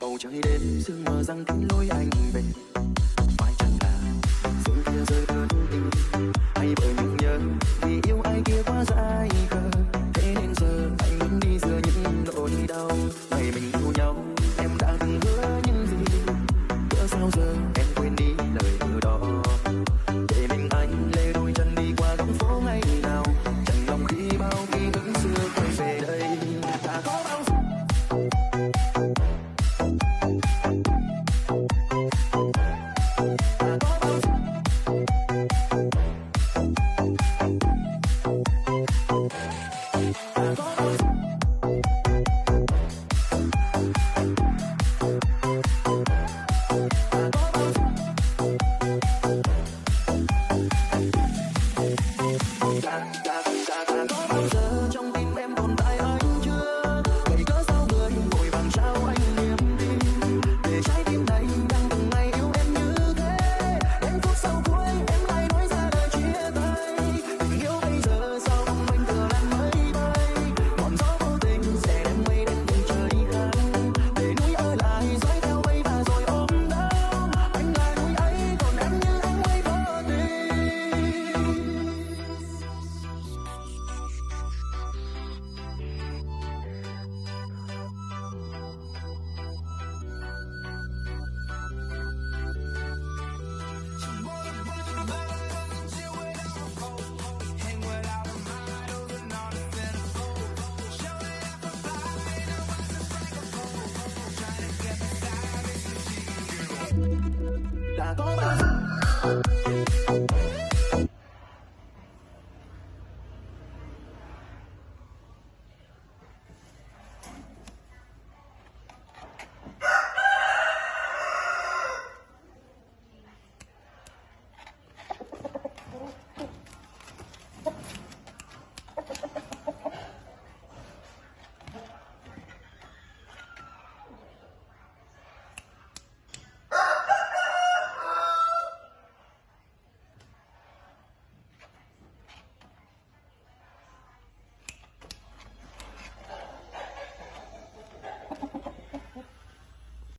bầu trời đêm, sương mờ răng cắn lối anh về. Ngoài chẳng là xuống kia rơi ta đã có bạn